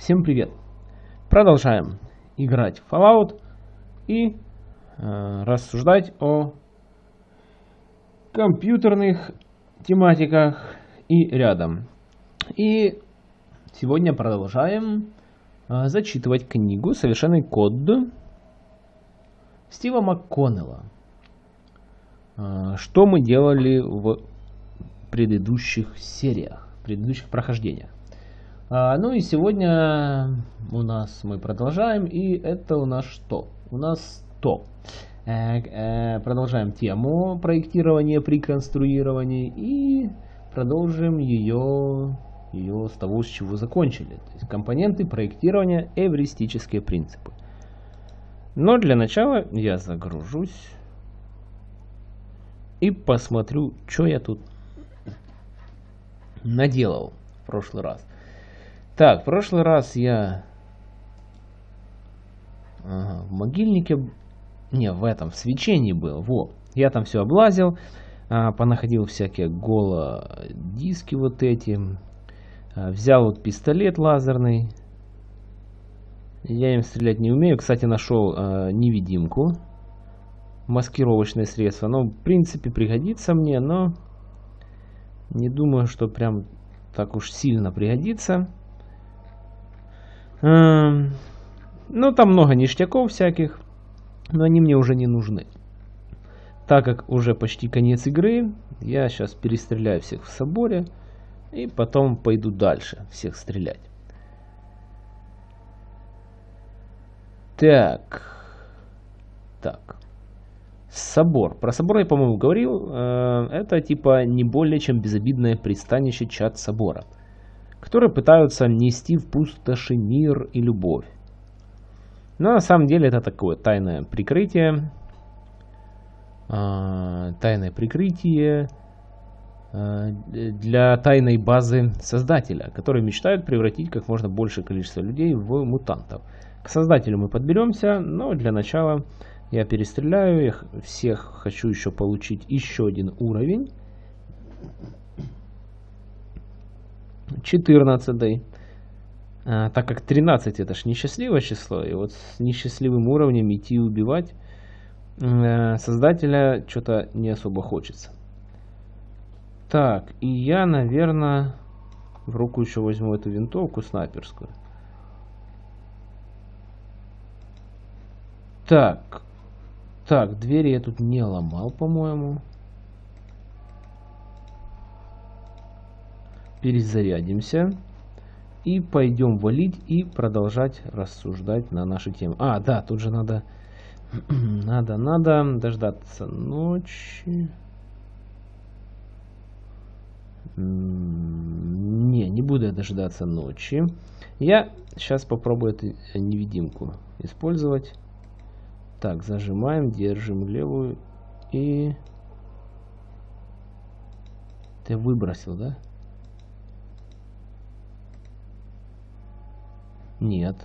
Всем привет! Продолжаем играть в Fallout и э, рассуждать о компьютерных тематиках и рядом. И сегодня продолжаем э, зачитывать книгу «Совершенный код» Стива МакКоннелла. Э, что мы делали в предыдущих сериях, предыдущих прохождениях. А, ну и сегодня у нас мы продолжаем, и это у нас что? У нас то. Э, э, продолжаем тему проектирования при конструировании и продолжим ее, ее с того, с чего закончили. То есть компоненты проектирования, эвристические принципы. Но для начала я загружусь и посмотрю, что я тут наделал в прошлый раз. Так, в прошлый раз я ага, в могильнике, не, в этом, в свечении был, во. Я там все облазил, а, понаходил всякие голо диски вот эти, а, взял вот пистолет лазерный. Я им стрелять не умею. Кстати, нашел а, невидимку, маскировочное средство. Ну, в принципе, пригодится мне, но не думаю, что прям так уж сильно пригодится. Ну, там много ништяков всяких, но они мне уже не нужны. Так как уже почти конец игры, я сейчас перестреляю всех в соборе и потом пойду дальше всех стрелять. Так. Так. Собор. Про собор я, по-моему, говорил. Э, это типа не более чем безобидное пристанище чад собора, которые пытаются нести в пустоши мир и любовь. Но на самом деле это такое тайное прикрытие. Э, тайное прикрытие э, для тайной базы создателя, которые мечтают превратить как можно большее количество людей в мутантов. К создателю мы подберемся, но для начала я перестреляю их. Всех хочу еще получить еще один уровень. 14. А, так как 13 это ж несчастливое число. И вот с несчастливым уровнем идти убивать э, создателя что-то не особо хочется. Так, и я, наверное, в руку еще возьму эту винтовку снайперскую. Так, так, двери я тут не ломал, по-моему. Перезарядимся. И пойдем валить и продолжать рассуждать на нашу тему. А, да, тут же надо... надо, надо дождаться ночи. Не, не буду я дождаться ночи. Я сейчас попробую эту невидимку использовать. Так, зажимаем, держим левую и... Ты выбросил, да? Нет.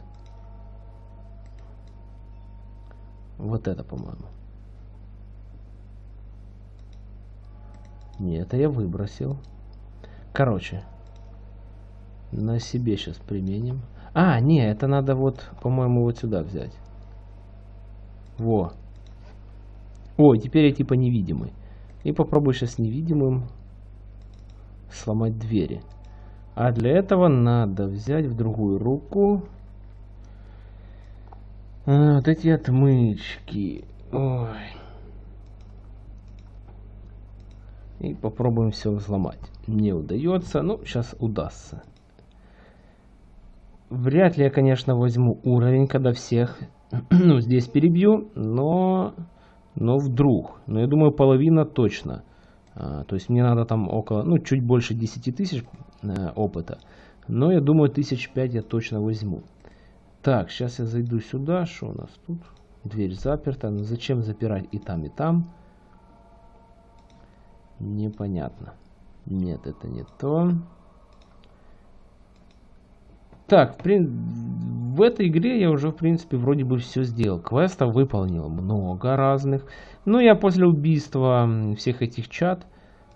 Вот это, по-моему. Нет, это я выбросил. Короче. На себе сейчас применим. А, не, это надо вот, по-моему, вот сюда взять. Во. О, теперь я типа невидимый. И попробую сейчас невидимым сломать двери. А для этого надо взять в другую руку а, вот эти отмычки. Ой. И попробуем все взломать. Не удается, но сейчас удастся. Вряд ли я, конечно, возьму уровень, когда всех ну, здесь перебью, но, но вдруг. Но я думаю, половина точно. А, то есть мне надо там около, ну, чуть больше 10 тысяч э, опыта. Но я думаю, тысяч пять я точно возьму. Так, сейчас я зайду сюда. Что у нас тут? Дверь заперта. Но зачем запирать и там, и там? Непонятно. Нет, это не то. Так, в, в этой игре я уже, в принципе, вроде бы все сделал. Квестов выполнил много разных. Ну, я после убийства всех этих чат,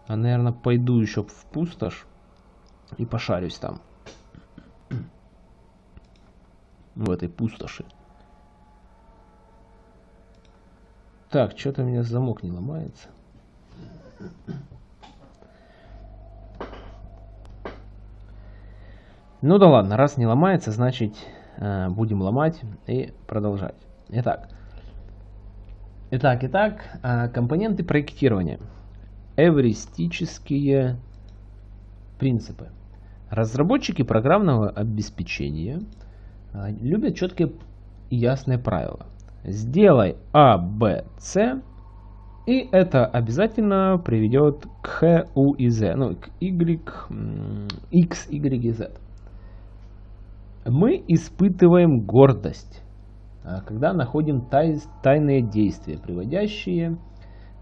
а, наверное, пойду еще в пустошь и пошарюсь там. в этой пустоши. Так, что-то у меня замок не ломается. Ну да ладно, раз не ломается, значит э, будем ломать и продолжать. Итак, итак, итак, э, компоненты проектирования. Эвристические принципы. Разработчики программного обеспечения э, любят четкие и ясные правила. Сделай А, Б, С, и это обязательно приведет к Х, У и З, ну, к Y, X, Y и Z мы испытываем гордость, а, когда находим тай, тайные действия, приводящие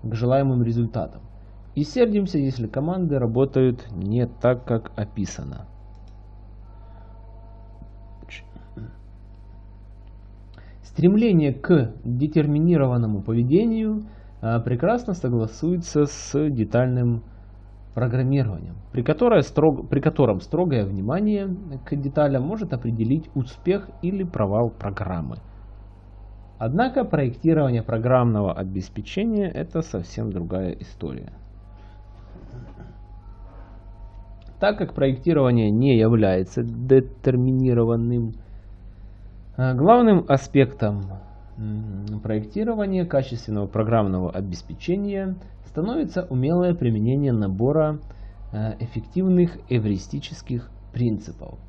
к желаемым результатам. И сердимся, если команды работают не так, как описано. Стремление к детерминированному поведению а, прекрасно согласуется с детальным программированием, при, которое строг, при котором строгое внимание к деталям может определить успех или провал программы. Однако проектирование программного обеспечения это совсем другая история. Так как проектирование не является детерминированным, а главным аспектом проектирования качественного программного обеспечения становится умелое применение набора э, эффективных эвристических принципов.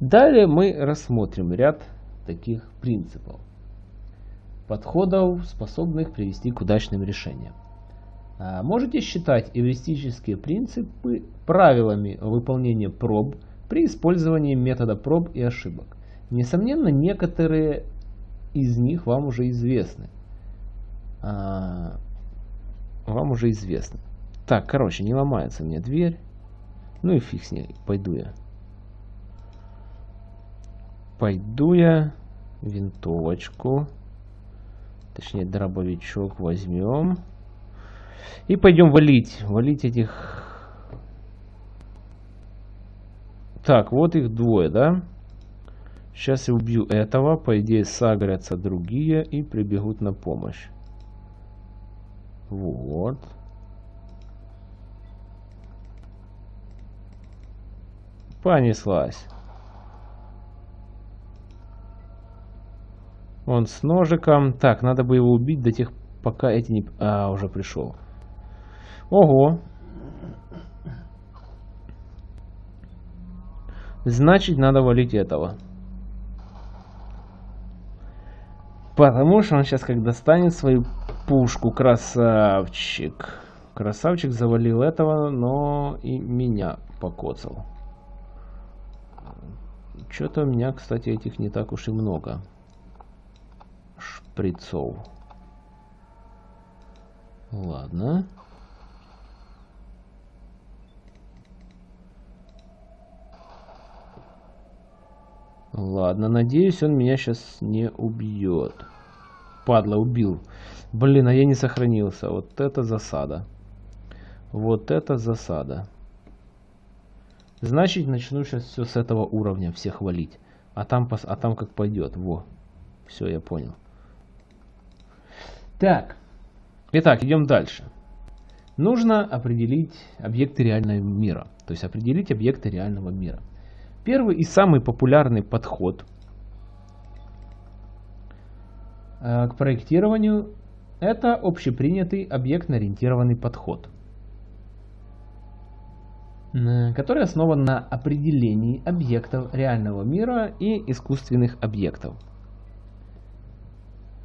Далее мы рассмотрим ряд таких принципов, подходов, способных привести к удачным решениям. А, можете считать эвристические принципы правилами выполнения проб при использовании метода проб и ошибок. Несомненно, некоторые из них вам уже известны. А, вам уже известно. Так, короче, не ломается мне дверь. Ну и фиг с ней, пойду я. Пойду я винтовочку, точнее дробовичок возьмем. И пойдем валить, валить этих... Так, вот их двое, да? Сейчас я убью этого, по идее сагрятся другие и прибегут на помощь. Вот. Понеслась. Он с ножиком. Так, надо бы его убить до тех, пока эти не... А, уже пришел. Ого. Значит, надо валить этого. Потому что он сейчас, как достанет свою пушку, красавчик. Красавчик завалил этого, но и меня покоцал. Что-то у меня, кстати, этих не так уж и много. Шприцов. Ладно. Ладно, надеюсь, он меня сейчас не убьет. Падла, убил. Блин, а я не сохранился. Вот это засада. Вот это засада. Значит, начну сейчас все с этого уровня всех валить. А там, а там как пойдет. Во. Все, я понял. Так. Итак, идем дальше. Нужно определить объекты реального мира. То есть определить объекты реального мира. Первый и самый популярный подход э, к проектированию это общепринятый объектно-ориентированный подход, который основан на определении объектов реального мира и искусственных объектов.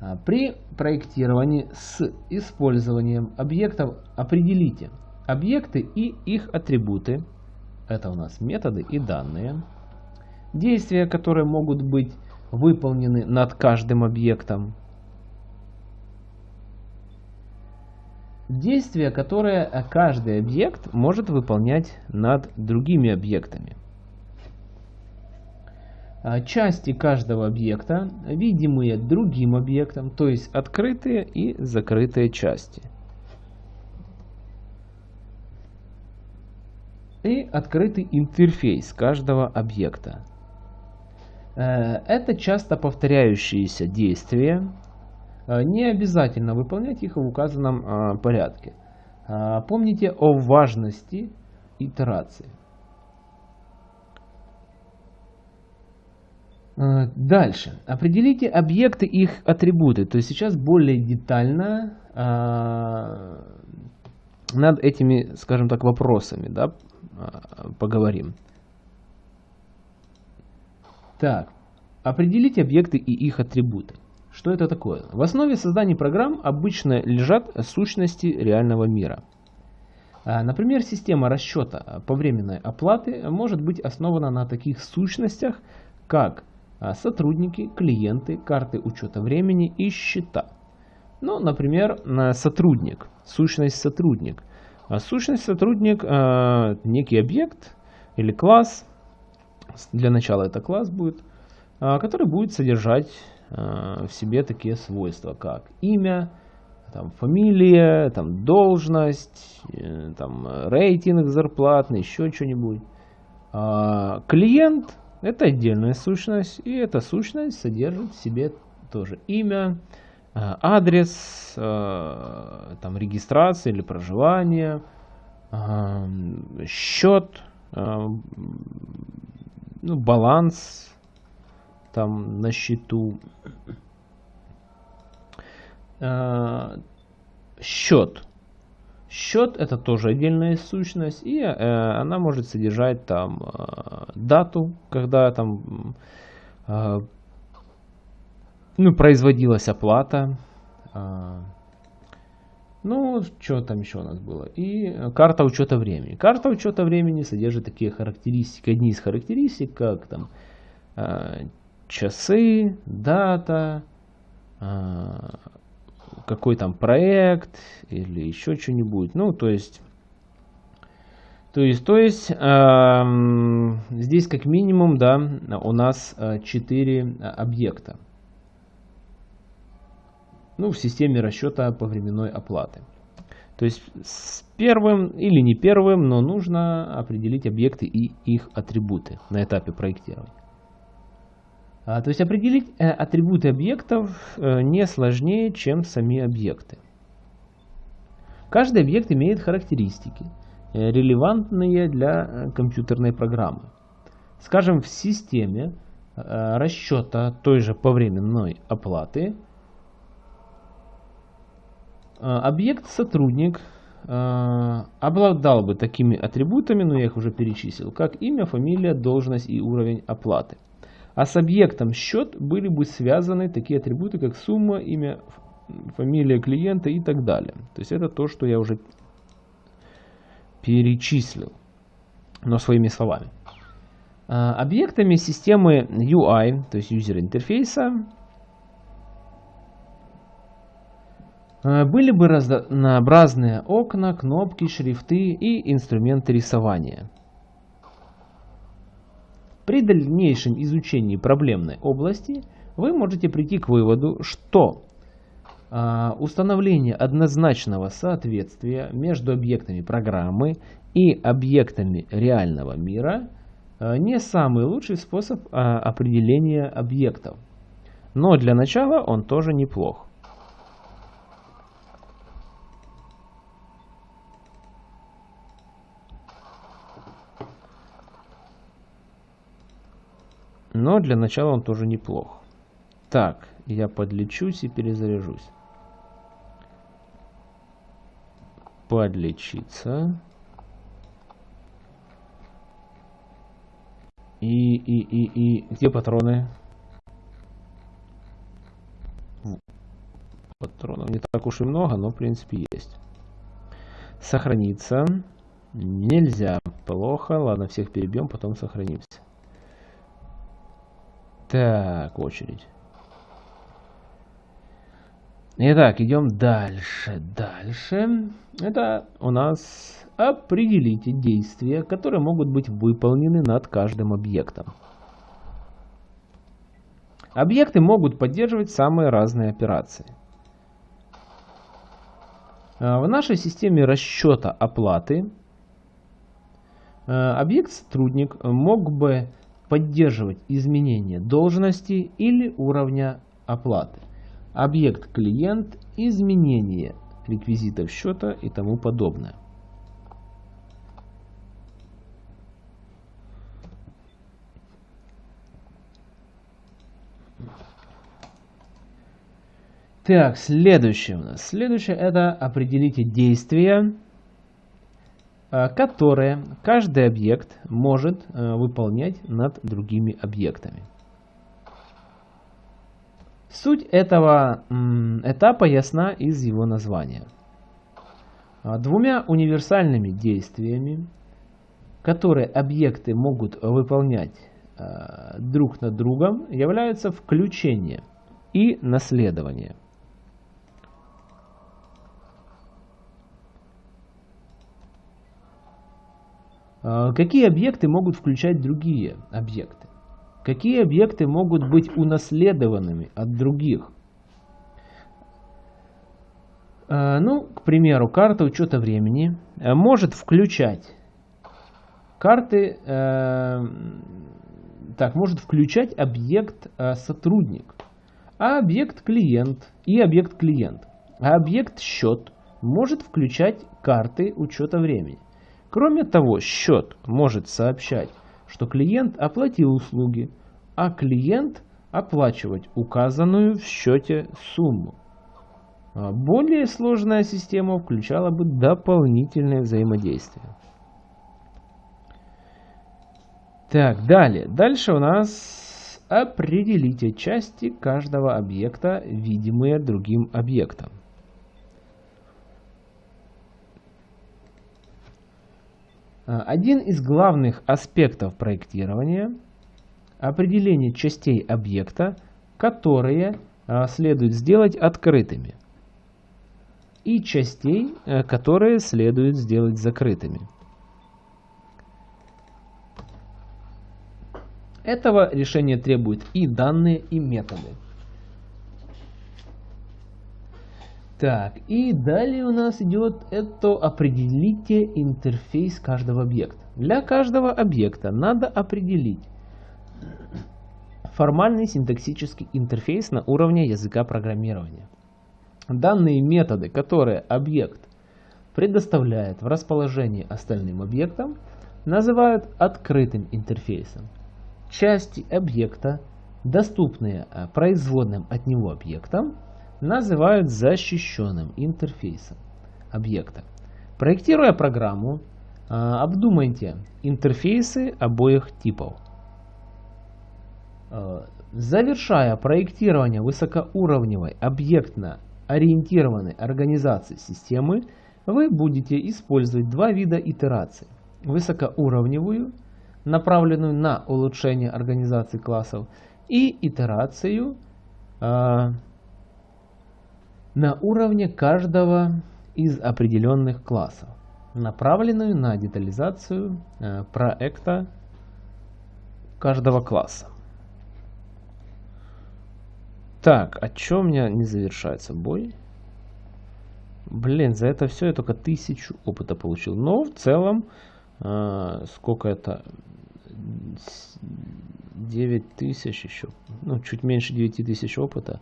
А, при проектировании с использованием объектов определите объекты и их атрибуты, это у нас методы и данные, действия, которые могут быть выполнены над каждым объектом, Действие, которое каждый объект может выполнять над другими объектами. А, части каждого объекта, видимые другим объектом, то есть открытые и закрытые части. И открытый интерфейс каждого объекта. Это часто повторяющиеся действия. Не обязательно выполнять их в указанном порядке. Помните о важности итерации. Э, дальше. Определите объекты их атрибуты. То есть сейчас более детально э, над этими, скажем так, вопросами да, э, поговорим. Так. Определите объекты и их атрибуты. Что это такое? В основе создания программ обычно лежат сущности реального мира. Например, система расчета повременной оплаты может быть основана на таких сущностях, как а, сотрудники, клиенты, карты учета времени и счета. Ну, например, сотрудник, сущность сотрудник. А сущность сотрудник а, некий объект или класс, для начала это класс будет, который будет содержать в себе такие свойства, как имя, там, фамилия, там, должность, э, там, рейтинг зарплатный, еще что-нибудь. Клиент это отдельная сущность, и эта сущность содержит в себе тоже имя, э, адрес, э, там, регистрация или проживание, э, счет, ну, баланс там на счету, счет. Счет это тоже отдельная сущность, и э, она может содержать там э, дату, когда там э, ну, производилась оплата. Э, ну, что там еще у нас было? И карта учета времени. Карта учета времени содержит такие характеристики. Одни из характеристик, как там э, часы, дата, э, какой там проект или еще что-нибудь. Ну, то есть, то есть, то есть э, здесь как минимум, да, у нас 4 э, объекта. Ну, в системе расчета по временной оплаты. То есть с первым или не первым, но нужно определить объекты и их атрибуты на этапе проектирования. А, то есть определить э, атрибуты объектов э, не сложнее, чем сами объекты. Каждый объект имеет характеристики, э, релевантные для компьютерной программы. Скажем, в системе расчета той же повременной оплаты объект сотрудник обладал бы такими атрибутами, но я их уже перечислил, как имя, фамилия, должность и уровень оплаты. А с объектом счет были бы связаны такие атрибуты, как сумма, имя, фамилия клиента и так далее. То есть это то, что я уже перечислил, но своими словами. А, объектами системы UI, то есть user интерфейса, а, были бы разнообразные окна, кнопки, шрифты и инструменты рисования. При дальнейшем изучении проблемной области вы можете прийти к выводу, что э, установление однозначного соответствия между объектами программы и объектами реального мира э, не самый лучший способ э, определения объектов. Но для начала он тоже неплох. Но для начала он тоже неплох. Так, я подлечусь и перезаряжусь. Подлечиться. И, и, и, и... Где патроны? Патронов не так уж и много, но в принципе есть. Сохраниться. Нельзя. Плохо. Ладно, всех перебьем, потом сохранимся. Так, очередь. Итак, идем дальше. Дальше. Это у нас определите действия, которые могут быть выполнены над каждым объектом. Объекты могут поддерживать самые разные операции. А, в нашей системе расчета оплаты а, объект-сотрудник мог бы поддерживать изменения должности или уровня оплаты. Объект клиент, изменение реквизитов счета и тому подобное. Так, следующее у нас. Следующее это определите действия, которые каждый объект может э, выполнять над другими объектами. Суть этого этапа ясна из его названия. А, двумя универсальными действиями, которые объекты могут выполнять э, друг над другом, являются включение и наследование – какие объекты могут включать другие объекты? Какие объекты могут быть унаследованными от других? А, ну, к примеру, карта учета времени а, может включать карты, так, может включать объект сотрудник, а объект клиент и объект клиент. А объект счет может включать карты учета времени. Кроме того, счет может сообщать, что клиент оплатил услуги, а клиент оплачивать указанную в счете сумму. А более сложная система включала бы дополнительное взаимодействие. Так, далее. Дальше у нас определите части каждого объекта, видимые другим объектом. Один из главных аспектов проектирования – определение частей объекта, которые а, следует сделать открытыми, и частей, э, которые следует сделать закрытыми. Этого решения требуют и данные, и методы. Так, и далее у нас идет это определите интерфейс каждого объекта. Для каждого объекта надо определить формальный синтаксический интерфейс на уровне языка программирования. Данные методы, которые объект предоставляет в расположении остальным объектам, называют открытым интерфейсом. Части объекта, доступные а, производным от него объектам, называют защищенным интерфейсом объекта. Проектируя программу, а, обдумайте интерфейсы обоих типов. А, завершая проектирование высокоуровневой объектно-ориентированной организации системы, вы будете использовать два вида итераций. Высокоуровневую, направленную на улучшение организации классов, и итерацию, а, на уровне каждого из определенных классов, направленную на детализацию э, проекта каждого класса. Так, а чё у меня не завершается бой? Блин, за это все я только тысячу опыта получил. Но в целом, э, сколько это? 9 тысяч еще. Ну, чуть меньше 9 тысяч опыта.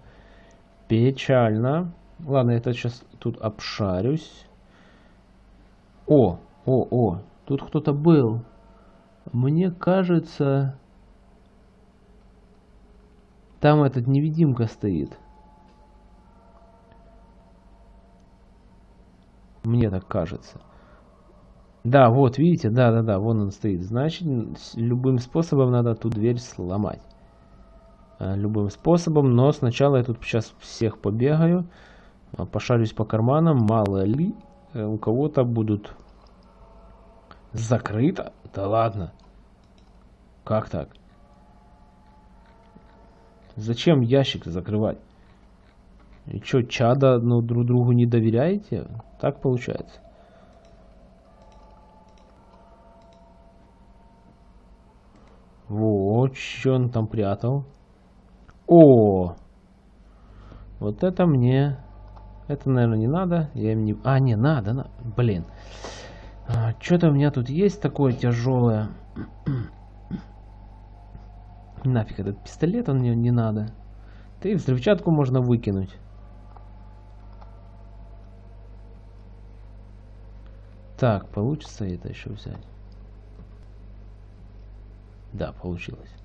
Печально. Ладно, я это сейчас тут обшарюсь. О, о, о, тут кто-то был. Мне кажется, там этот невидимка стоит. Мне так кажется. Да, вот, видите, да-да-да, вон он стоит. Значит, любым способом надо ту дверь сломать. Э, любым способом, но сначала я тут сейчас всех побегаю. А, пошарюсь по карманам, мало ли э, у кого-то будут закрыто. Да ладно. Как так? Зачем ящик закрывать? И что, чада ну, друг другу не доверяете? Так получается. Вот, что он там прятал. О! Вот это мне это, наверное, не надо. Я им не... А, не, надо. На... Блин. А, Что-то у меня тут есть такое тяжелое. Нафиг этот пистолет, он мне не надо. Да взрывчатку можно выкинуть. Так, получится это еще взять? Да, получилось.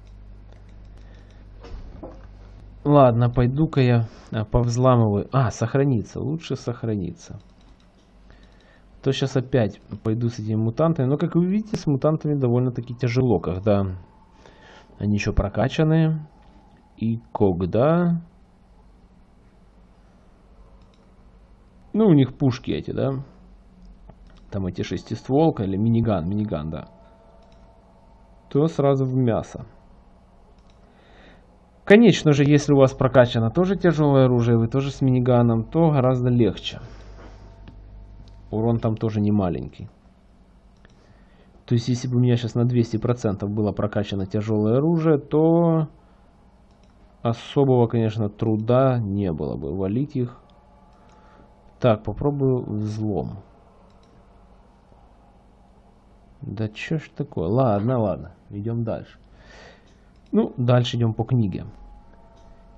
Ладно, пойду-ка я а, повзламываю. А, сохраниться. Лучше сохраниться. То сейчас опять пойду с этими мутантами. Но, как вы видите, с мутантами довольно-таки тяжело, когда они еще прокачанные. И когда... Ну, у них пушки эти, да? Там эти шестистволка или миниган, миниган, да. То сразу в мясо. Конечно же, если у вас прокачано тоже тяжелое оружие, вы тоже с миниганом, то гораздо легче. Урон там тоже не маленький. То есть, если бы у меня сейчас на 200% было прокачано тяжелое оружие, то особого, конечно, труда не было бы валить их. Так, попробую взлом. Да что ж такое? Ладно, ладно, идем дальше. Ну, дальше идем по книге.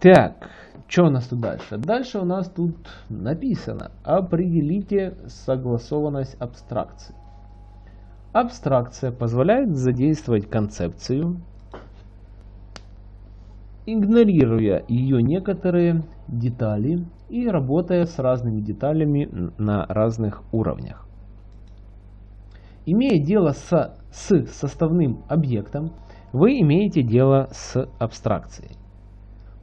Так, что у нас тут дальше? Дальше у нас тут написано «Определите согласованность абстракции». Абстракция позволяет задействовать концепцию, игнорируя ее некоторые детали и работая с разными деталями на разных уровнях. Имея дело с, с составным объектом, вы имеете дело с абстракцией.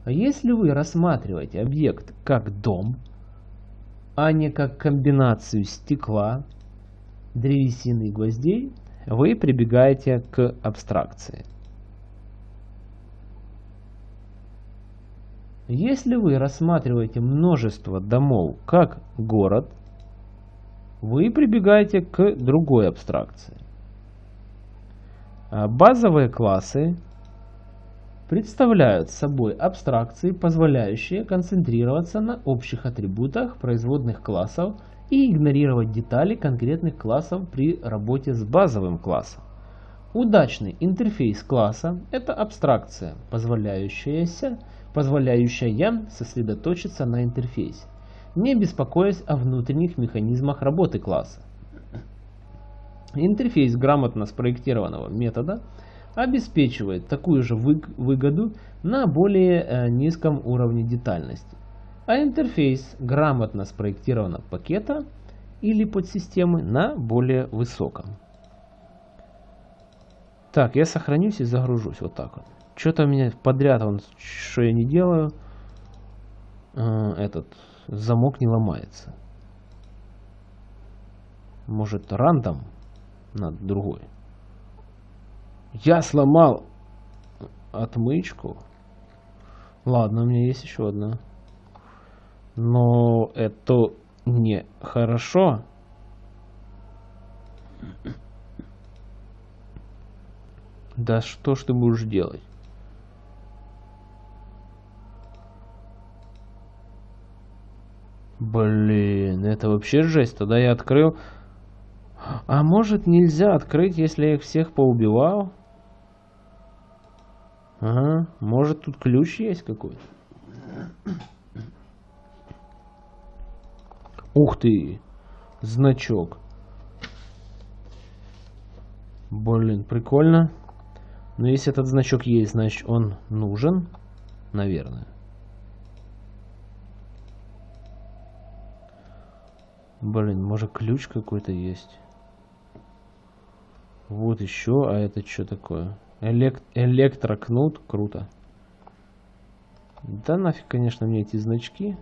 Если вы рассматриваете объект как дом, а не как комбинацию стекла, древесины и гвоздей, вы прибегаете к абстракции. Если вы рассматриваете множество домов как город, вы прибегаете к другой абстракции. А базовые классы представляют собой абстракции, позволяющие концентрироваться на общих атрибутах производных классов и игнорировать детали конкретных классов при работе с базовым классом. Удачный интерфейс класса – это абстракция, позволяющаяся, позволяющая сосредоточиться на интерфейсе, не беспокоясь о внутренних механизмах работы класса. Интерфейс грамотно спроектированного метода обеспечивает такую же выгоду на более э, низком уровне детальности. А интерфейс грамотно спроектированного пакета или подсистемы на более высоком. Так, я сохранюсь и загружусь вот так вот. Что-то у меня подряд, он, что я не делаю, э, этот замок не ломается. Может рандом? На другой. Я сломал отмычку. Ладно, у меня есть еще одна. Но это не хорошо. Да что ж ты будешь делать? Блин, это вообще жесть. Тогда я открыл а может нельзя открыть, если я их всех поубивал? Ага, может тут ключ есть какой-то? Ух ты! Значок. Блин, прикольно. Но если этот значок есть, значит он нужен. Наверное. Блин, может ключ какой-то есть. Вот еще, а это что такое? Элект электрокнут, круто. Да нафиг, конечно, мне эти значки.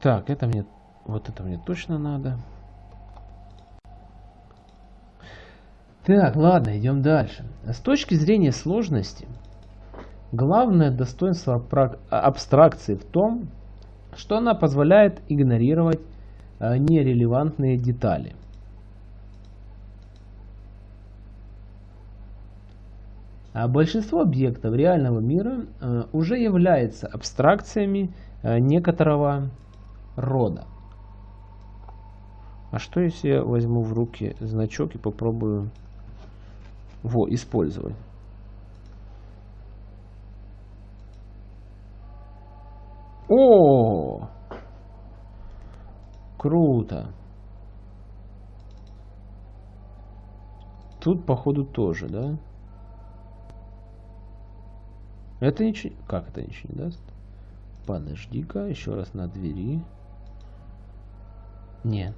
Так, это мне, вот это мне точно надо. Так, ладно, идем дальше. С точки зрения сложности, главное достоинство абстракции в том, что она позволяет игнорировать нерелевантные детали. А большинство объектов реального мира э, уже является абстракциями э, некоторого рода. А что если я возьму в руки значок и попробую во, использовать? О! Круто. Тут, походу, тоже, да? Это ничего... Как это ничего не даст? Подожди-ка, еще раз на двери. Нет.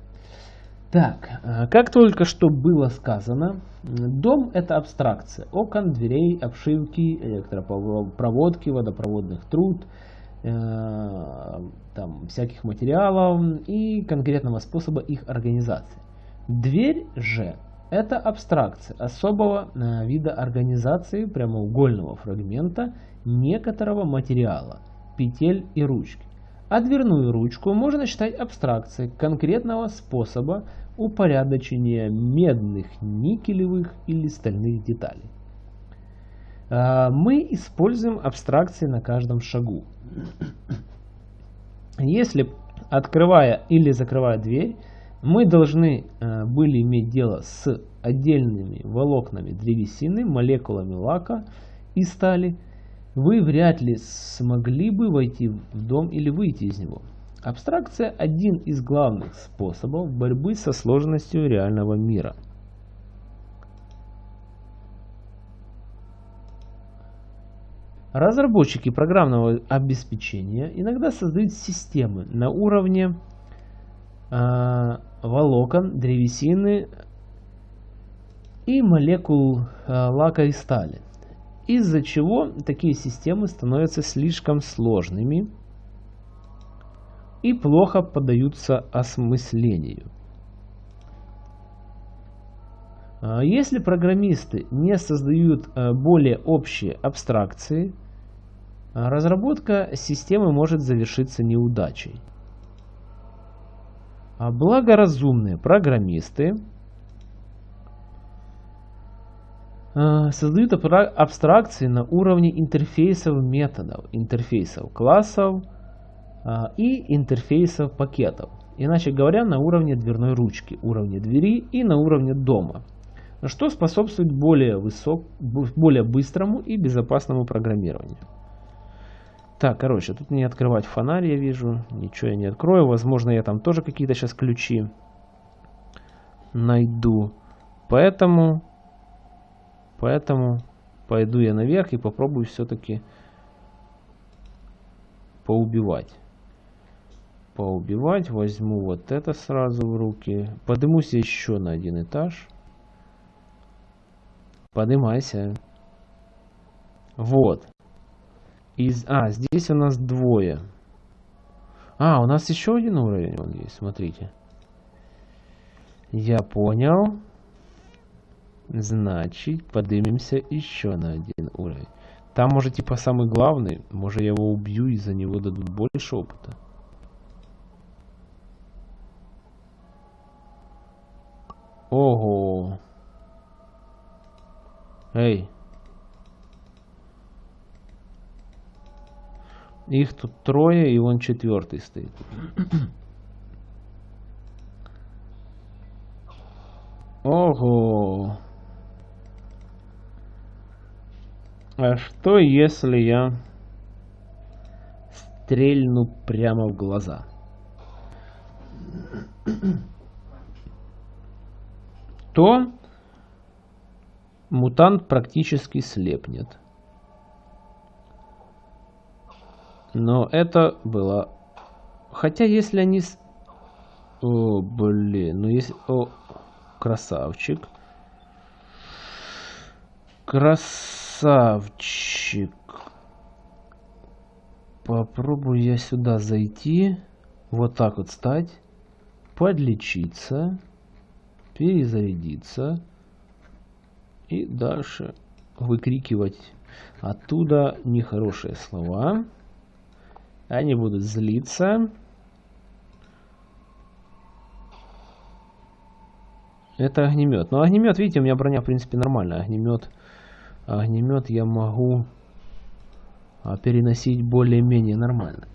Так, э, как только что было сказано, дом это абстракция. Окон, дверей, обшивки, электропроводки, водопроводных труб, там, всяких материалов и конкретного способа их организации. Дверь же это абстракция особого э, вида организации прямоугольного фрагмента некоторого материала, петель и ручки. А дверную ручку можно считать абстракцией конкретного способа упорядочения медных, никелевых или стальных деталей. А, мы используем абстракции на каждом шагу. Если, открывая или закрывая дверь, мы должны а, были иметь дело с отдельными волокнами древесины, молекулами лака и стали, вы вряд ли смогли бы войти в дом или выйти из него. Абстракция – один из главных способов борьбы со сложностью реального мира. Разработчики программного обеспечения иногда создают системы на уровне э, волокон, древесины и молекул э, лака и стали из-за чего такие системы становятся слишком сложными и плохо поддаются осмыслению. А если программисты не создают более общие абстракции, разработка системы может завершиться неудачей. А благоразумные программисты Э, создают абстракции на уровне интерфейсов методов, интерфейсов классов э, и интерфейсов пакетов. Иначе говоря, на уровне дверной ручки, уровне двери и на уровне дома. Что способствует более, высок, более быстрому и безопасному программированию. Так, короче, тут не открывать фонарь, я вижу. Ничего я не открою. Возможно, я там тоже какие-то сейчас ключи найду. Поэтому Поэтому пойду я наверх и попробую все-таки поубивать. Поубивать. Возьму вот это сразу в руки. Поднимусь еще на один этаж. Поднимайся. Вот. Из... А, здесь у нас двое. А, у нас еще один уровень он есть, смотрите. Я понял. Значит, поднимемся еще на один уровень. Там, может, типа самый главный. Может, я его убью и за него дадут больше опыта. Ого. Эй. Их тут трое, и он четвертый стоит. Ого. А что если я стрельну прямо в глаза? То мутант практически слепнет. Но это было... Хотя если они... О, блин, ну если... О. Красавчик красавчик. Попробую я сюда зайти. Вот так вот стать. Подлечиться. Перезарядиться. И дальше выкрикивать оттуда нехорошие слова. Они будут злиться. Это огнемет. Но огнемет, видите, у меня броня, в принципе, нормальная. Огнемет огнемет я могу а, переносить более-менее нормально.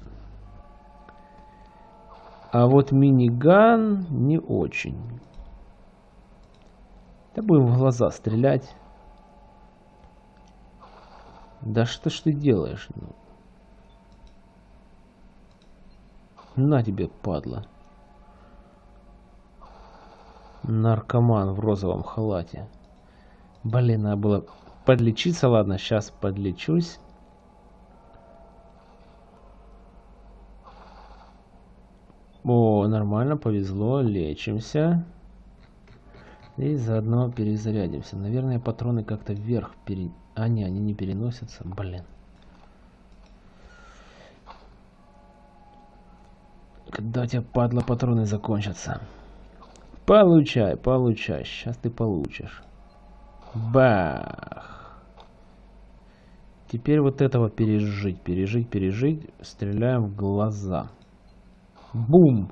А вот миниган не очень. Да будем в глаза стрелять. Да что ж ты делаешь? Ну? На тебе, падла. Наркоман в розовом халате. Блин, надо было подлечиться. Ладно, сейчас подлечусь. О, нормально, повезло, лечимся. И заодно перезарядимся. Наверное, патроны как-то вверх пере... А, не, они не переносятся. Блин. Когда у тебя, падла, патроны закончатся? Получай, получай. Сейчас ты получишь. Бах. Теперь вот этого пережить, пережить, пережить. Стреляем в глаза. Бум.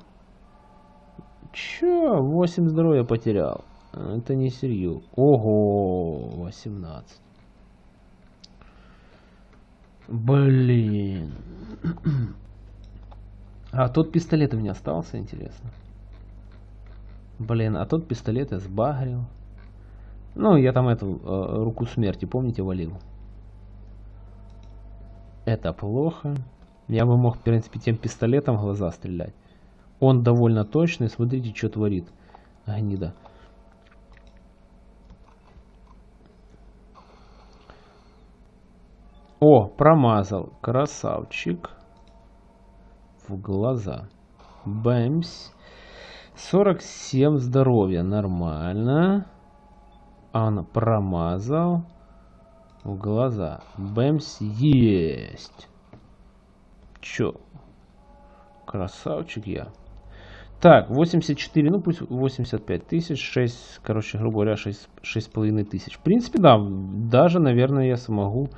Чё? 8 здоровья потерял. Это не серьезно. Ого, 18. Блин. А тот пистолет у меня остался, интересно. Блин, а тот пистолет я сбагрил. Ну, я там эту э, руку смерти, помните, валил. Это плохо. Я бы мог, в принципе, тем пистолетом в глаза стрелять. Он довольно точный. Смотрите, что творит. Гнида. О, промазал. Красавчик. В глаза. Бэмс. 47 здоровья. Нормально. Он промазал. В глаза. Бэмс есть. Чё? Красавчик я. Так, 84, ну пусть 85 тысяч, 6, короче, грубо говоря, 6, 6,5 тысяч. В принципе, да, даже, наверное, я смогу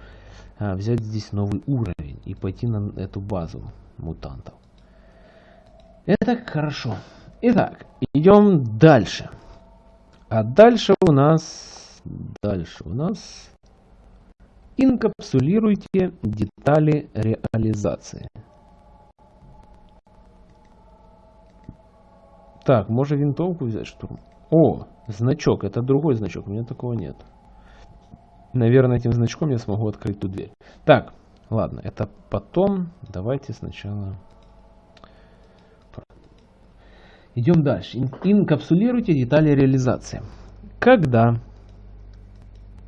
а, взять здесь новый уровень и пойти на эту базу мутантов. Это хорошо. Итак, идем дальше. А дальше у нас... Дальше у нас... Инкапсулируйте детали реализации. Так, можно винтовку взять штурм. О, значок. Это другой значок. У меня такого нет. Наверное, этим значком я смогу открыть ту дверь. Так, ладно, это потом. Давайте сначала... Идем дальше. Инкапсулируйте детали реализации. Когда,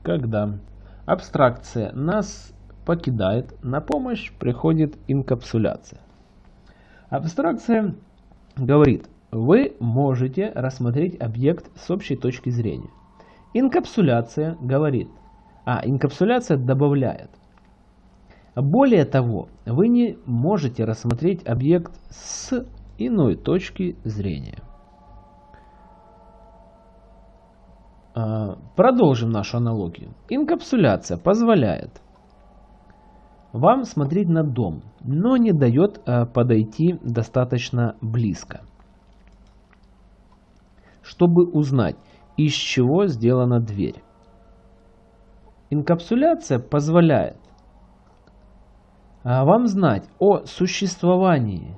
когда абстракция нас покидает, на помощь приходит инкапсуляция. Абстракция говорит, вы можете рассмотреть объект с общей точки зрения. Инкапсуляция говорит, а инкапсуляция добавляет. Более того, вы не можете рассмотреть объект с иной точки зрения. А, продолжим нашу аналогию. Инкапсуляция позволяет вам смотреть на дом, но не дает а, подойти достаточно близко чтобы узнать, из чего сделана дверь. Инкапсуляция позволяет а, вам знать о существовании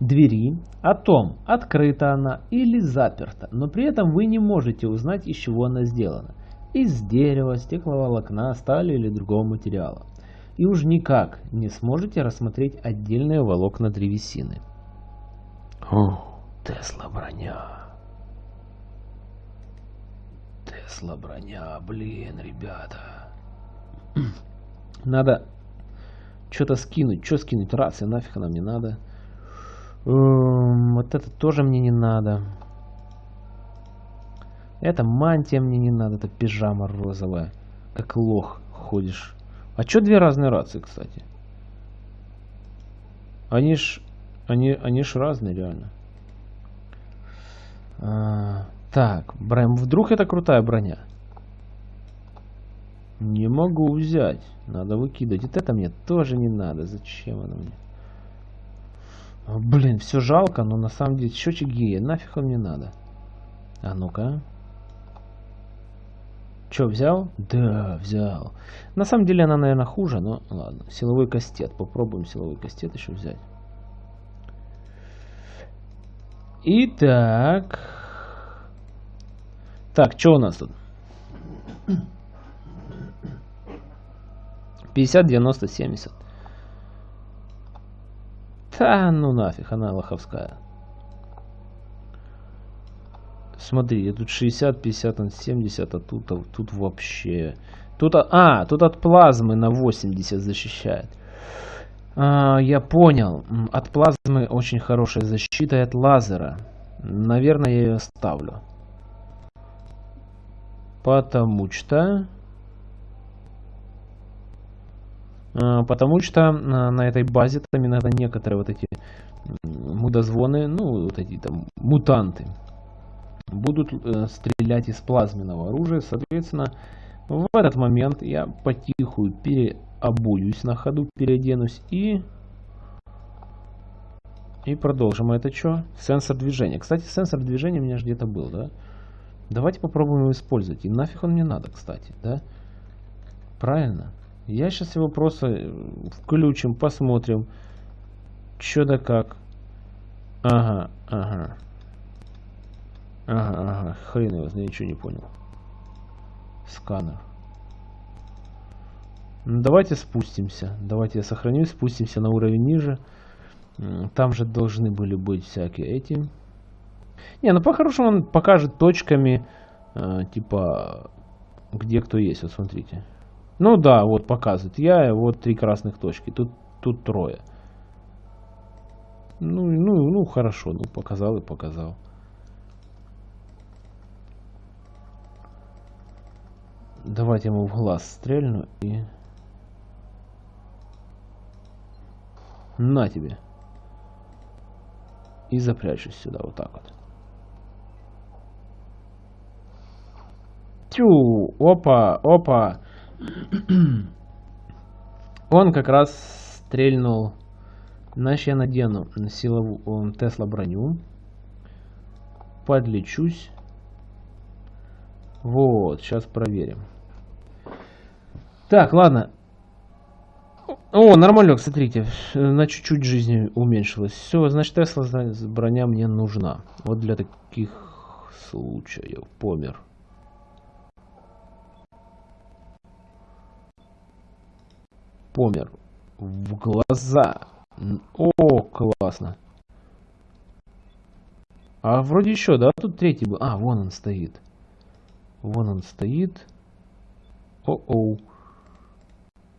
двери, о том, открыта она или заперта, но при этом вы не можете узнать, из чего она сделана. Из дерева, стекловолокна, стали или другого материала. И уж никак не сможете рассмотреть отдельные волокна древесины. Тесла броня. Тесла броня, блин, ребята. Надо что-то скинуть. Что скинуть? Рация, нафиг она мне надо. Эм, вот это тоже мне не надо. Это мантия мне не надо. Это пижама розовая. Как лох ходишь. А что две разные рации, кстати? Они ж... Они, они ж разные, реально. А, так, брэм, вдруг это крутая броня? Не могу взять. Надо выкидывать. Вот это мне тоже не надо. Зачем оно мне? О, блин, все жалко, но на самом деле счетчик гея. Нафиг он мне надо? А ну-ка. Че, взял? Да, взял. На самом деле она, наверное, хуже, но ладно. Силовой кастет. Попробуем силовой кастет еще взять. Итак. Так, что у нас тут? 50, 90, 70. Да ну нафиг, она лоховская. Смотри, тут 60, 50, 70, а тут, тут вообще... Тут, а, тут от плазмы на 80 защищает. А, я понял. От плазмы очень хорошая защита и от лазера. Наверное, я ее ставлю. Потому что... потому что а, на этой базе там иногда некоторые вот эти мудозвоны, ну вот эти там мутанты, будут э, стрелять из плазменного оружия. Соответственно, в этот момент я потихую переобуюсь на ходу, переоденусь и... И продолжим. А это что? Сенсор движения. Кстати, сенсор движения у меня же где-то был, да? Давайте попробуем его использовать. И нафиг он мне надо, кстати, да? Правильно. Я сейчас его просто э, включим, посмотрим. Что да как. Ага, ага. Ага, ага. Хрен его, я ничего не понял. Сканер. Ну, давайте спустимся. Давайте я сохраню, спустимся на уровень ниже. Там же должны были быть всякие эти. Не, ну по-хорошему он покажет точками, э, типа, где кто есть. Вот смотрите. Ну да, вот показывает. Я, вот три красных точки. Тут, тут трое. Ну, ну, ну, хорошо. Ну, показал и показал. Давайте ему в глаз стрельну и... На тебе. И запрячусь сюда, вот так вот. Тю, опа, опа. Он как раз стрельнул. Значит, я надену силовую Тесла броню. Подлечусь. Вот, сейчас проверим. Так, ладно. О, нормально, смотрите, на чуть-чуть жизни уменьшилось. Все, значит, Тесла броня мне нужна. Вот для таких случаев. Помер. Помер. В глаза. О, классно. А вроде еще, да? Тут третий был. А, вон он стоит. Вон он стоит. О-оу.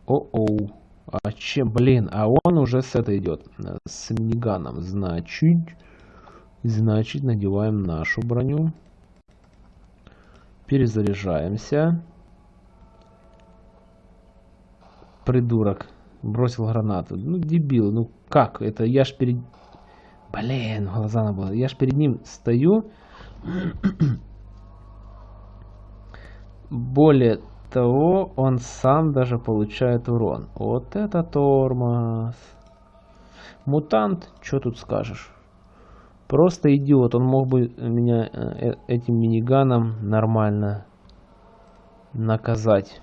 О-оу. А чем, блин, а он уже с этой идет. С миниганом. Значит, значит, надеваем нашу броню. Перезаряжаемся. Придурок. Бросил гранату. Ну, дебил. Ну, как? Это я ж перед... Блин, глаза на было. Я ж перед ним стою. Более того, он сам даже получает урон. Вот это тормоз. Мутант, что тут скажешь? Просто идиот. Он мог бы меня э, этим миниганом нормально наказать.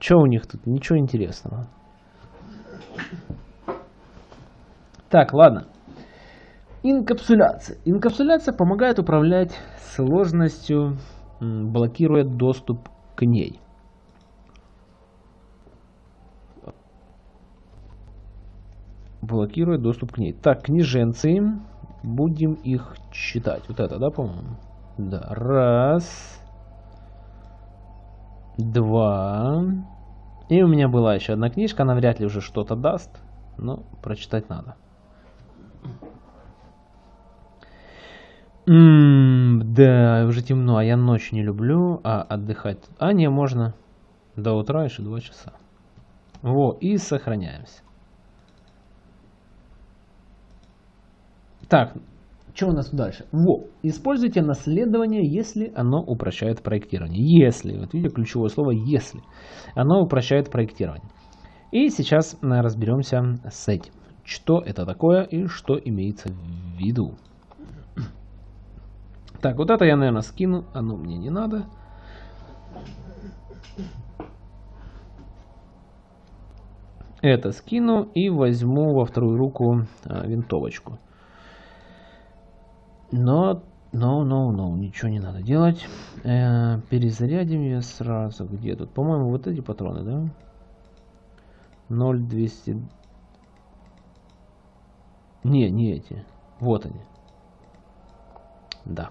Что у них тут? Ничего интересного. Так, ладно. Инкапсуляция. Инкапсуляция помогает управлять сложностью блокирует доступ к ней. Блокирует доступ к ней. Так, книженцы. Будем их читать. Вот это, да, по-моему? Да. Раз. Два. И у меня была еще одна книжка. Она вряд ли уже что-то даст. Но прочитать надо. М да, уже темно, а я ночь не люблю, а отдыхать... А, не, можно до утра еще 2 часа. Во, и сохраняемся. Так, что у нас дальше? Во, используйте наследование, если оно упрощает проектирование. Если, вот видите, ключевое слово «если». Оно упрощает проектирование. И сейчас разберемся с этим. Что это такое и что имеется в виду. Так, вот это я, наверное, скину. Оно мне не надо. Это скину и возьму во вторую руку а, винтовочку. Но, но, но, но, ничего не надо делать. Э, перезарядим ее сразу. Где тут? По-моему, вот эти патроны, да? 0200. Не, не эти. Вот они. Да.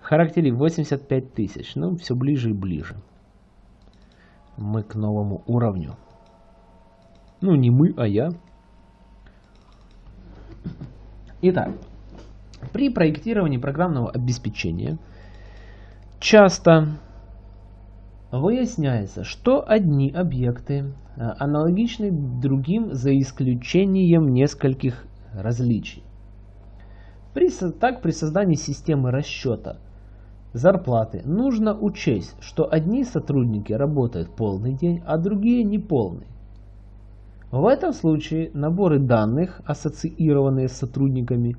Характерик 85 тысяч. Ну, все ближе и ближе. Мы к новому уровню. Ну, не мы, а я. Итак, при проектировании программного обеспечения часто выясняется, что одни объекты а, аналогичны другим за исключением нескольких различий. При, так, при создании системы расчета зарплаты нужно учесть, что одни сотрудники работают полный день, а другие не полный. В этом случае наборы данных, ассоциированные с сотрудниками,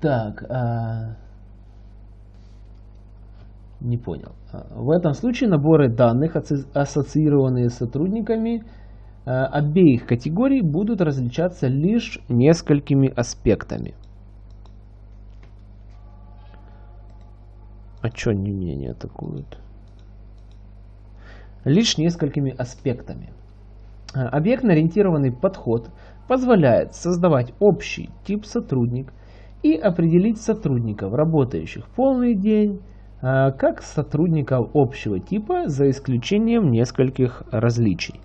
так, а... не понял. А, в этом случае наборы данных, ассоциированные с сотрудниками а, обеих категорий, будут различаться лишь несколькими аспектами. А что они меня не атакуют? Лишь несколькими аспектами. Э, объектно-ориентированный подход позволяет создавать общий тип сотрудник и определить сотрудников, работающих полный день, э, как сотрудников общего типа, за исключением нескольких различий.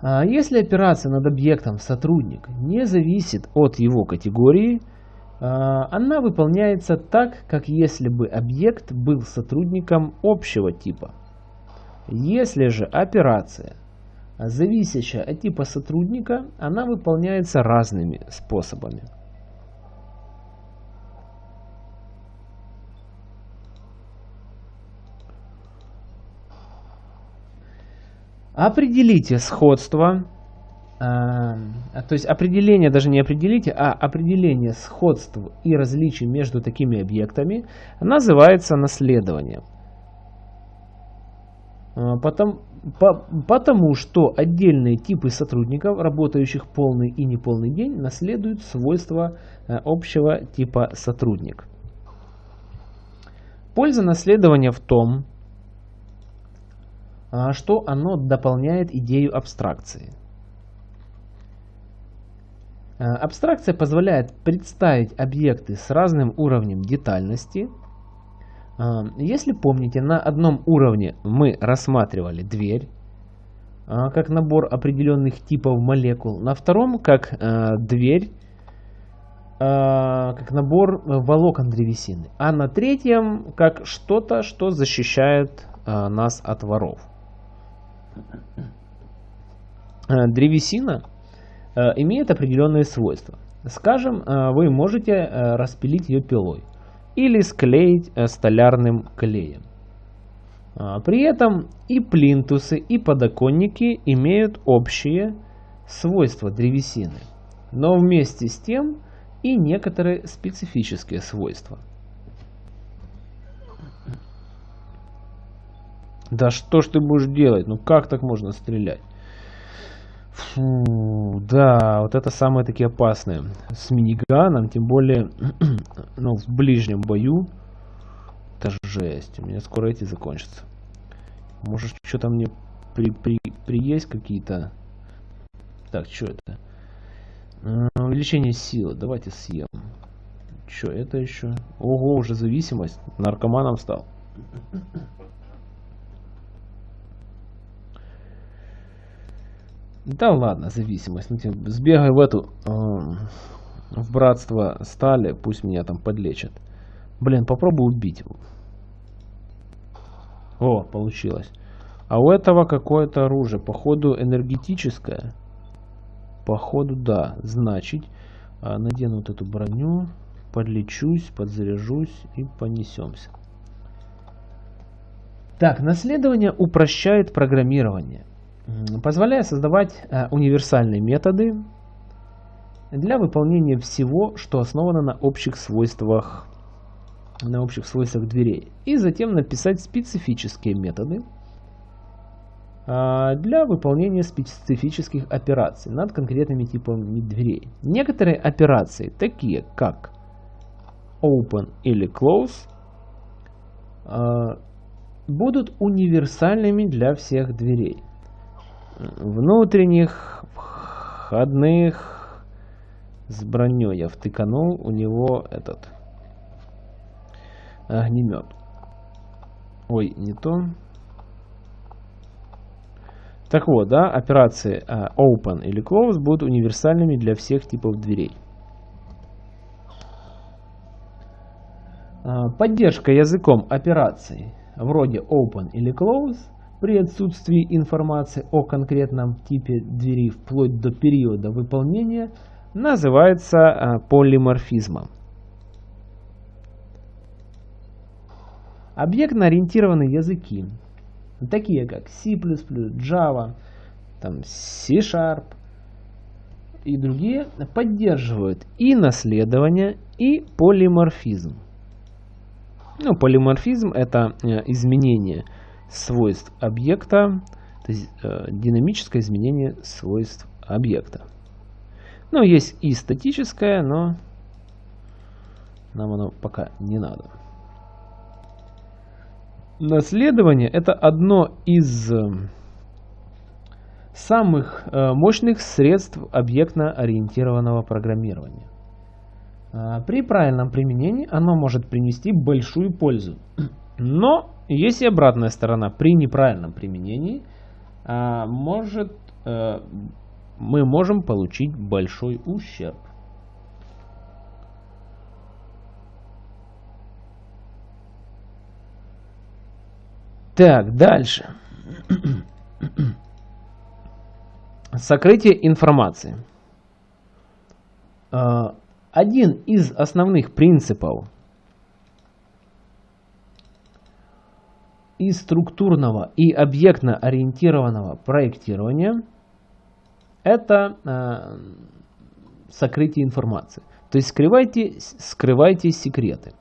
А если операция над объектом сотрудник не зависит от его категории, она выполняется так, как если бы объект был сотрудником общего типа. Если же операция зависящая от типа сотрудника, она выполняется разными способами. Определите сходство а, то есть определение, даже не определите, а определение сходств и различий между такими объектами называется наследованием. А, потому, по, потому что отдельные типы сотрудников, работающих полный и неполный день, наследуют свойства а, общего типа сотрудник. Польза наследования в том, что оно дополняет идею абстракции. Э, абстракция позволяет представить объекты с разным уровнем детальности. Э, если помните, на одном уровне мы рассматривали дверь, э, как набор определенных типов молекул, на втором как дверь, как набор волокон древесины, а на третьем как что-то, что защищает нас от воров. Древесина имеет определенные свойства. Скажем, э, вы можете э, распилить ее пилой или склеить столярным клеем. При этом и плинтусы, и подоконники имеют общие свойства древесины, но вместе с тем и некоторые специфические свойства. Да что ж ты будешь делать? Ну как так можно стрелять? Фу, да, вот это самые такие опасные. С миниганом, тем более, ну, в ближнем бою. Это жесть. У меня скоро эти закончатся. Может, что-то мне при, при, приесть какие-то... Так, что это? Увеличение силы. Давайте съем. Что это еще? Ого, уже зависимость. Наркоманом стал. Да ладно, зависимость. Ну, типа, сбегай в эту... Э, в братство стали, пусть меня там подлечат. Блин, попробуй убить. О, получилось. А у этого какое-то оружие. Походу энергетическое. Походу да. Значит, а, надену вот эту броню. Подлечусь, подзаряжусь и понесемся. Так, наследование упрощает программирование позволяя создавать э, универсальные методы для выполнения всего, что основано на общих свойствах на общих свойствах дверей. И затем написать специфические методы, для выполнения специфических операций над конкретными типами дверей. Некоторые операции, такие как open или close, будут универсальными для всех дверей. Внутренних, входных, с броней я втыканул, у него этот огнемет. Ой, не то. Так вот, да, операции uh, open или close будут универсальными для всех типов дверей. Uh, поддержка языком операций вроде open или close при отсутствии информации о конкретном типе двери вплоть до периода выполнения называется uh, полиморфизмом. Объектно-ориентированные языки, такие как C++, Java, там C-Sharp и другие, поддерживают и наследование, и полиморфизм. Ну, полиморфизм это э, изменение свойств объекта, то есть э, динамическое изменение свойств объекта. Ну, есть и статическое, но нам оно пока не надо. Наследование это одно из э, самых э, мощных средств объектно-ориентированного программирования. А, при правильном применении оно может принести большую пользу. Но есть и обратная сторона. При неправильном применении а, может, э, мы можем получить большой ущерб. Так, дальше. Сокрытие информации. А, один из основных принципов и структурного, и объектно-ориентированного проектирования это э, сокрытие информации. То есть скрывайте, скрывайте секреты.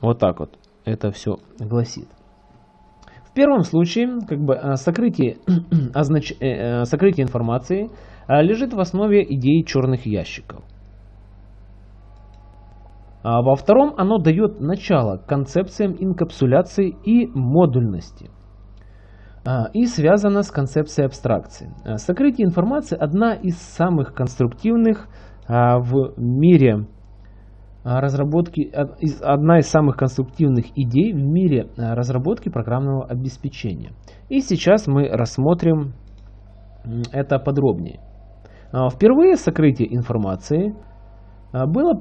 Вот так вот это все гласит. В первом случае как бы, э, сокрытие. Э, э, сокрытие информации лежит в основе идеи черных ящиков. А во втором оно дает начало концепциям инкапсуляции и модульности. И связано с концепцией абстракции. Сокрытие информации одна из самых конструктивных в мире а, разработки, одна из самых конструктивных идей в мире а, разработки программного обеспечения. И сейчас мы рассмотрим это подробнее. А, впервые сокрытие информации было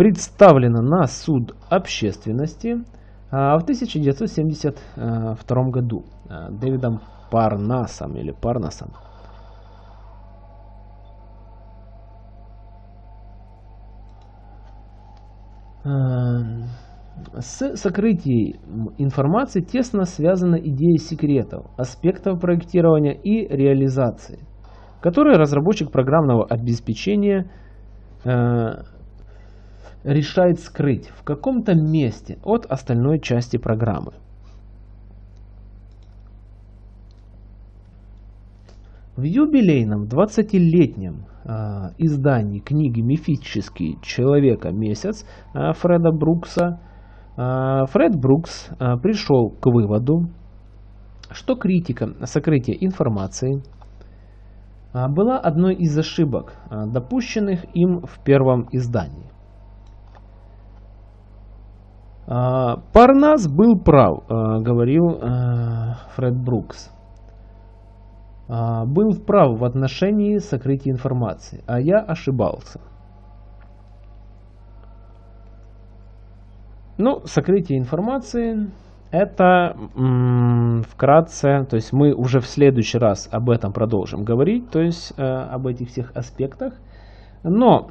представлено на суд общественности в 1972 году Дэвидом Парнасом или Парнасом. Эм, с сокрытием информации тесно связана идея секретов, аспектов проектирования и реализации, которые разработчик программного обеспечения э, решает скрыть в каком-то месте от остальной части программы. В юбилейном 20-летнем э, издании книги «Мифический человека-месяц» э, Фреда Брукса э, Фред Брукс э, пришел к выводу, что критика сокрытия информации э, была одной из ошибок, э, допущенных им в первом издании. Парнас был прав, говорил Фред Брукс. А, был вправ в отношении сокрытия информации, а я ошибался. Ну, сокрытие информации это вкратце, то есть мы уже в следующий раз об этом продолжим говорить, то есть э, об этих всех аспектах. Но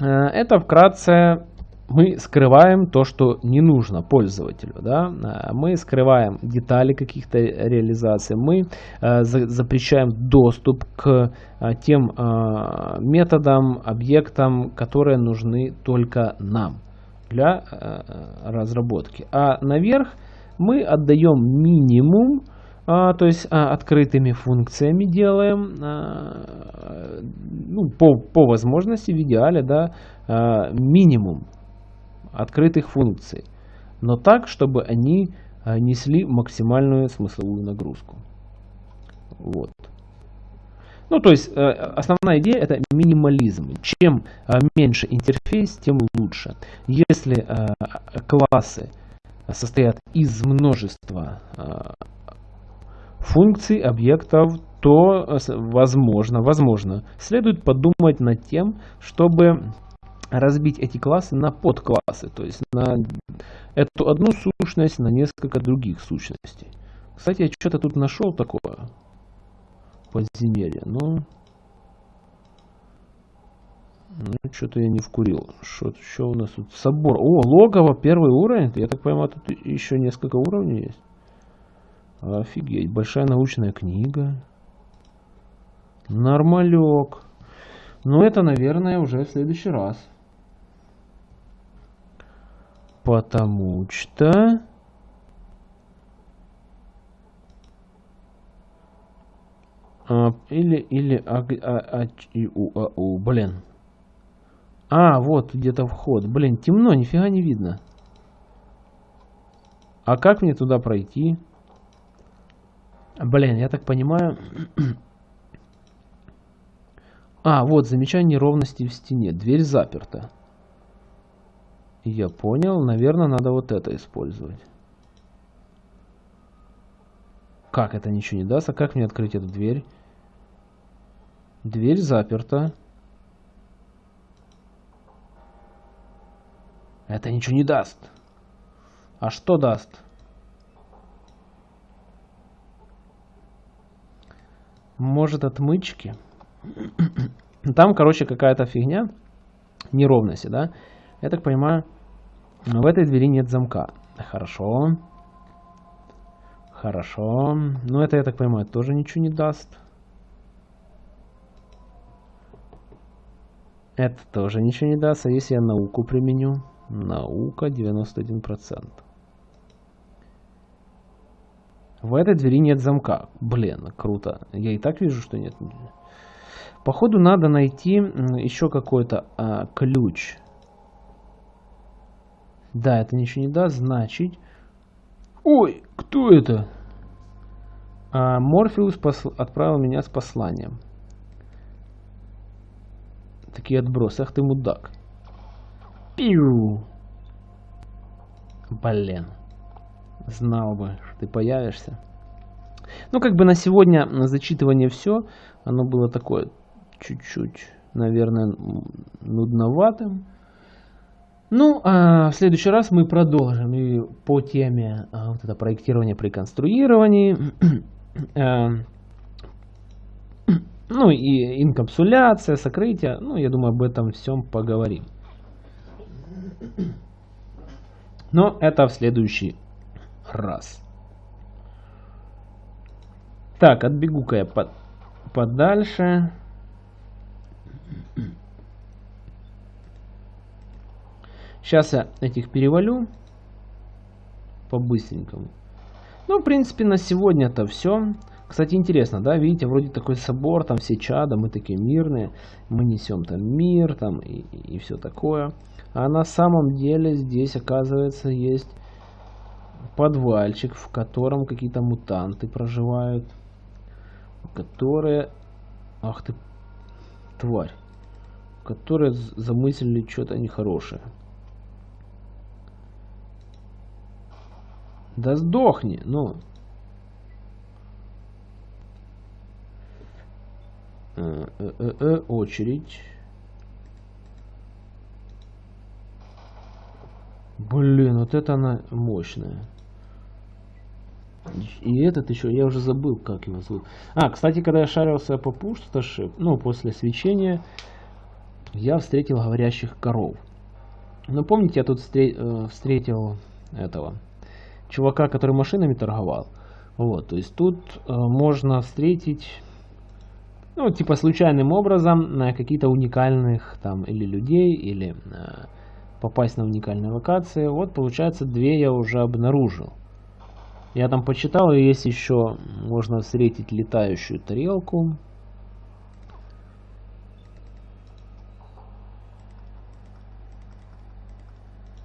э, это вкратце мы скрываем то, что не нужно пользователю. Да? Мы скрываем детали каких-то реализаций, мы э, запрещаем доступ к э, тем э, методам, объектам, которые нужны только нам для разработки. А наверх мы отдаем минимум, то есть открытыми функциями делаем, ну, по, по возможности, в идеале, да, минимум открытых функций. Но так, чтобы они а, несли максимальную смысловую нагрузку. Вот. Ну, то есть, э, основная идея это минимализм. Чем э, меньше интерфейс, тем лучше. Если э, классы состоят из множества функций, объектов, то возможно, возможно, следует подумать над тем, чтобы разбить эти классы на подклассы, то есть на эту одну сущность на несколько других сущностей. Кстати, я что-то тут нашел такое подземелье. Ну, ну что-то я не вкурил. Что, что у нас тут? Собор. О, логово, первый уровень. Я так понимаю, тут еще несколько уровней есть. Офигеть. Большая научная книга. Нормалек. Но это, наверное, уже в следующий раз. Потому что... А, или, или, а, а, а, и, у, а, у, блин. А, вот где-то вход. Блин, темно, нифига не видно. А как мне туда пройти? Блин, я так понимаю... А, вот, замечание неровности в стене. Дверь заперта. Я понял. Наверное, надо вот это использовать. Как это ничего не даст? А как мне открыть эту дверь? Дверь заперта. Это ничего не даст. А что даст? Может отмычки? Там, короче, какая-то фигня. Неровности, да? Я так понимаю, в этой двери нет замка. Хорошо. Хорошо. Но это, я так понимаю, тоже ничего не даст. Это тоже ничего не даст. А если я науку применю? Наука 91%. В этой двери нет замка. Блин, круто. Я и так вижу, что нет. Походу надо найти еще какой-то а, ключ. Да, это ничего не даст. Значит... Ой, кто это? А, Морфеус посл... отправил меня с посланием такие отбросы. Ах ты мудак. Пиу. Блин. Знал бы, что ты появишься. Ну, как бы на сегодня зачитывание все. Оно было такое чуть-чуть, наверное, нудноватым. Ну, а в следующий раз мы продолжим и по теме а, вот это проектирование при конструировании. А, ну и инкапсуляция, сокрытие. Ну, я думаю, об этом всем поговорим. Но это в следующий раз. Так, отбегу-ка я под, подальше. Сейчас я этих перевалю по-быстренькому. Ну, в принципе, на сегодня это все. Кстати, интересно, да, видите, вроде такой собор, там все чада, мы такие мирные, мы несем там мир, там и, и все такое. А на самом деле здесь, оказывается, есть подвальчик, в котором какие-то мутанты проживают, которые, ах ты, тварь, которые замыслили что-то нехорошее. Да сдохни, ну. Э, э, э, очередь. Блин, вот это она мощная. И этот еще, я уже забыл, как его зовут. А, кстати, когда я шарился по пустоши, ну, после свечения, я встретил говорящих коров. Ну, помните, я тут встретил этого чувака, который машинами торговал. Вот, то есть тут можно встретить ну, типа случайным образом на какие-то уникальных там или людей, или э, попасть на уникальные локации. Вот, получается, две я уже обнаружил. Я там почитал, и есть еще, можно встретить летающую тарелку.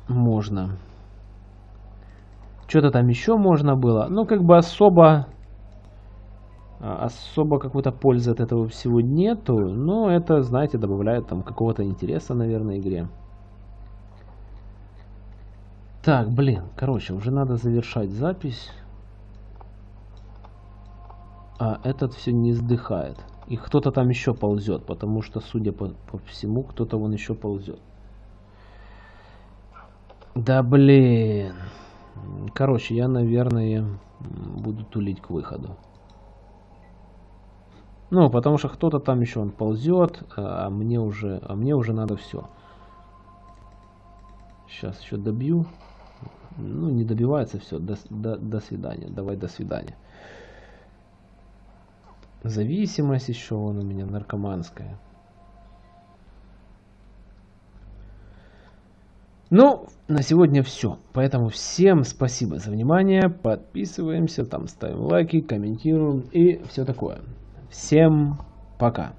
Можно. Что-то там еще можно было. Ну, как бы особо... А, особо какой-то пользы от этого всего нету. Но это, знаете, добавляет там какого-то интереса, наверное, игре. Так, блин, короче, уже надо завершать запись. А этот все не сдыхает. И кто-то там еще ползет, потому что, судя по, по всему, кто-то вон еще ползет. Да блин. Короче, я, наверное, буду тулить к выходу. Ну, потому что кто-то там еще он ползет, а мне уже, а мне уже надо все. Сейчас еще добью. Ну, не добивается, все. До, до, до свидания. Давай до свидания. Зависимость еще он у меня наркоманская. Ну, на сегодня все. Поэтому всем спасибо за внимание. Подписываемся, там ставим лайки, комментируем и все такое. Всем пока.